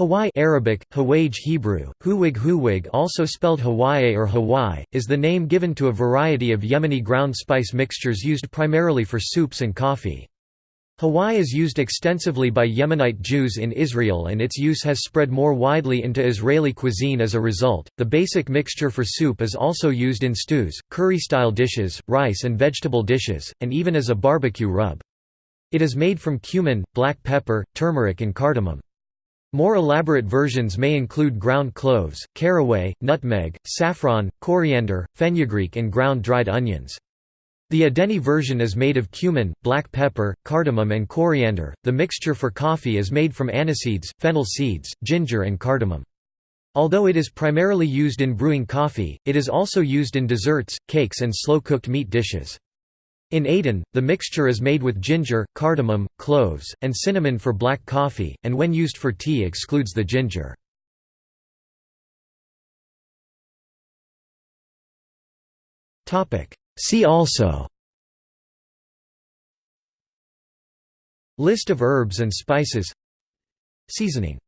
Hawaij Arabic, Hawaj Hebrew, Huwig Huwig also spelled Hawaii or Hawaii, is the name given to a variety of Yemeni ground spice mixtures used primarily for soups and coffee. Hawaij is used extensively by Yemenite Jews in Israel and its use has spread more widely into Israeli cuisine as a result. The basic mixture for soup is also used in stews, curry-style dishes, rice and vegetable dishes, and even as a barbecue rub. It is made from cumin, black pepper, turmeric and cardamom. More elaborate versions may include ground cloves, caraway, nutmeg, saffron, coriander, fenugreek and ground dried onions. The Adeni version is made of cumin, black pepper, cardamom and coriander. The mixture for coffee is made from aniseeds, fennel seeds, ginger and cardamom. Although it is primarily used in brewing coffee, it is also used in desserts, cakes and slow-cooked meat dishes. In Aden, the mixture is made with ginger, cardamom, cloves, and cinnamon for black coffee, and when used for tea excludes the ginger. See also. List of herbs and spices. Seasoning